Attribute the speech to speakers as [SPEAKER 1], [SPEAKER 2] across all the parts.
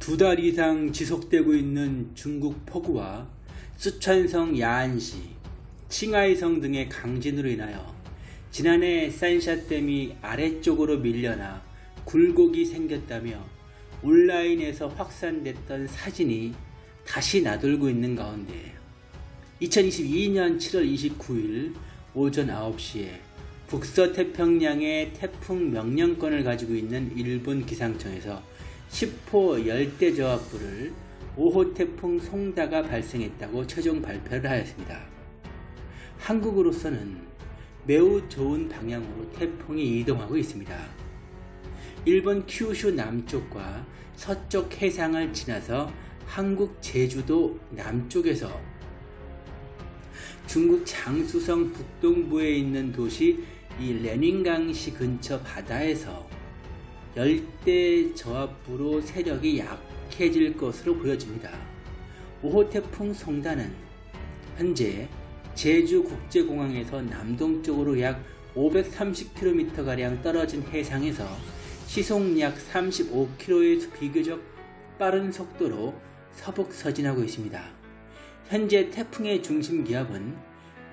[SPEAKER 1] 두 달 이상 지속되고 있는 중국 폭우와 쓰촨성 야안시, 칭하이성 등의 강진으로 인하여 지난해 산샤댐이 아래쪽으로 밀려나 굴곡이 생겼다며 온라인에서 확산됐던 사진이 다시 나돌고 있는 가운데 2022년 7월 29일 오전 9시에 북서태평양의 태풍 명령권을 가지고 있는 일본 기상청에서 10호 열대저하불을 5호 태풍 송다가 발생했다고 최종 발표를 하였습니다. 한국으로서는 매우 좋은 방향으로 태풍이 이동하고 있습니다. 일본 큐슈 남쪽과 서쪽 해상을 지나서 한국 제주도 남쪽에서 중국 장수성 북동부에 있는 도시 이 레닌강시 근처 바다에서 열대 저압부로 세력이 약해질 것으로 보여집니다. 5호 태풍 송다는 현재 제주국제공항에서 남동쪽으로 약 530km가량 떨어진 해상에서 시속 약 35km의 비교적 빠른 속도로 서북 서진하고 있습니다. 현재 태풍의 중심 기압은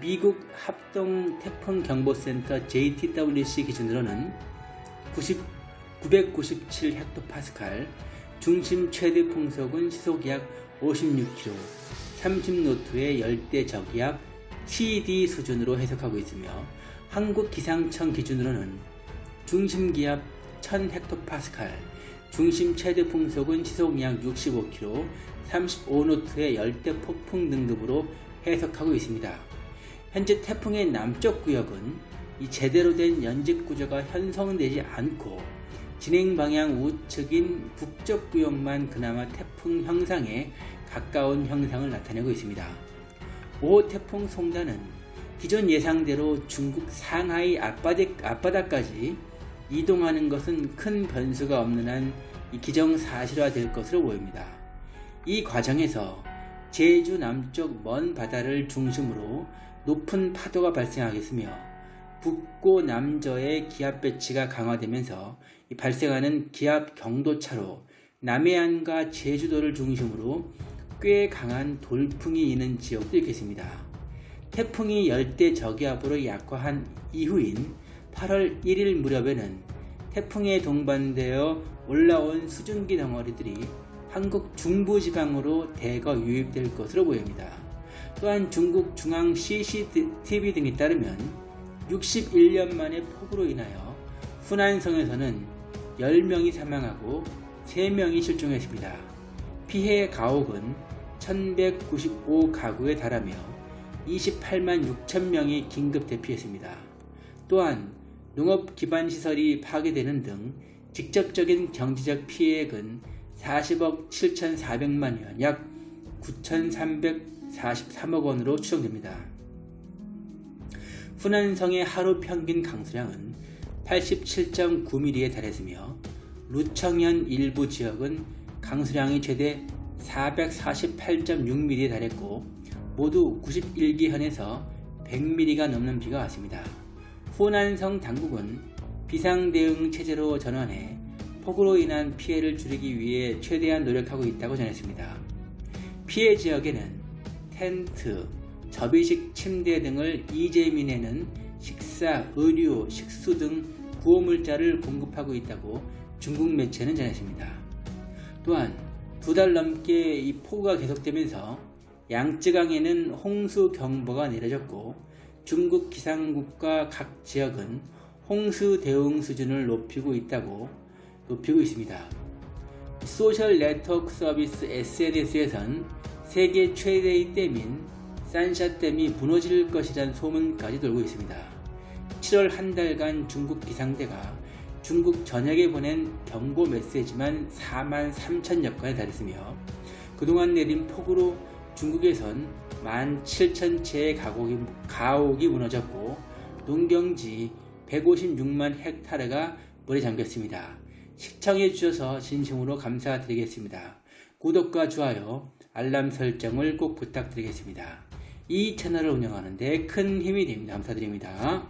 [SPEAKER 1] 미국 합동 태풍 경보센터 JTWC 기준으로는 90 997 헥토파스칼, 중심 최대 풍속은 시속 약 56km, 30노트의 열대 저기압 TD 수준으로 해석하고 있으며 한국 기상청 기준으로는 중심 기압 1000헥토파스칼, 중심 최대 풍속은 시속 약 65km, 35노트의 열대 폭풍 등급으로 해석하고 있습니다. 현재 태풍의 남쪽 구역은 이 제대로 된 연직 구조가 형성되지 않고 진행 방향 우측인 북쪽 구역만 그나마 태풍 형상에 가까운 형상을 나타내고 있습니다. 5호 태풍 송단은 기존 예상대로 중국 상하이 앞바다까지 이동하는 것은 큰 변수가 없는 한 기정사실화 될 것으로 보입니다. 이 과정에서 제주 남쪽 먼 바다를 중심으로 높은 파도가 발생하겠으며 북고 남저의 기압 배치가 강화되면서 발생하는 기압 경도차로 남해안과 제주도를 중심으로 꽤 강한 돌풍이 있는 지역도 있겠습니다. 태풍이 열대 저기압으로 약화한 이후인 8월 1일 무렵에는 태풍에 동반되어 올라온 수증기 덩어리들이 한국 중부지방으로 대거 유입될 것으로 보입니다. 또한 중국 중앙 CCTV 등에 따르면 61년 만에 폭우로 인하여 후난성에서는 10명이 사망하고 3명이 실종했습니다. 피해 가옥은 1195 가구에 달하며 28만 6천명이 긴급 대피했습니다. 또한 농업 기반 시설이 파괴되는 등 직접적인 경제적 피해액은 40억 7,400만 원, 약 9,343억 원으로 추정됩니다. 후난성의 하루 평균 강수량은 87.9mm에 달했으며 루청현 일부 지역은 강수량이 최대 448.6mm에 달했고 모두 91기현에서 100mm가 넘는 비가 왔습니다. 후난성 당국은 비상대응 체제로 전환해 폭우로 인한 피해를 줄이기 위해 최대한 노력하고 있다고 전했습니다. 피해 지역에는 텐트, 접이식 침대 등을 이재민에는 식사, 의류, 식수 등 구호물자를 공급하고 있다고 중국 매체는 전했습니다. 또한 두 달 넘게 이 폭우가 계속되면서 양쯔강에는 홍수 경보가 내려졌고 중국 기상국과 각 지역은 홍수 대응 수준을 높이고 있다고 높이고 있습니다. 소셜 네트워크 서비스 SNS에선 세계 최대의 댐인 산샤댐이 무너질 것이란 소문까지 돌고 있습니다. 7월 한 달간 중국 기상대가 중국 전역에 보낸 경보 메시지만 4만 3천여 건에 달했으며 그동안 내린 폭우로 중국에선 1만 7천 채의 가옥이, 가옥이 무너졌고 농경지 156만 헥타르가 물에 잠겼습니다. 시청해 주셔서 진심으로 감사드리겠습니다. 구독과 좋아요, 알람 설정을 꼭 부탁드리겠습니다. 이 채널을 운영하는 데 큰 힘이 됩니다. 감사드립니다.